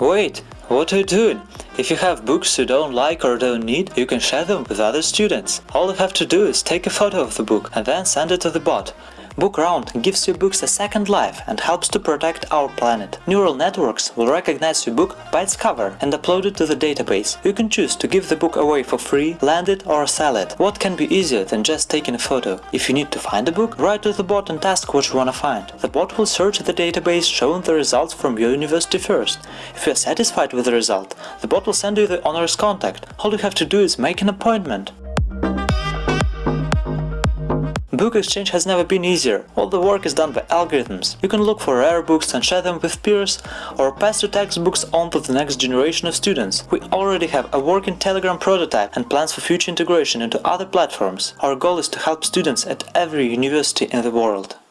Wait, what are you doing? If you have books you don't like or don't need, you can share them with other students. All you have to do is take a photo of the book and then send it to the bot. BookRound gives your books a second life and helps to protect our planet. Neural networks will recognize your book by its cover and upload it to the database. You can choose to give the book away for free, lend it or sell it. What can be easier than just taking a photo? If you need to find a book, write to the bot and ask what you wanna find. The bot will search the database showing the results from your university first. If you are satisfied with the result, the bot will send you the owner's contact. All you have to do is make an appointment. Book exchange has never been easier, all the work is done by algorithms. You can look for rare books and share them with peers, or pass your textbooks on to the next generation of students. We already have a working Telegram prototype and plans for future integration into other platforms. Our goal is to help students at every university in the world.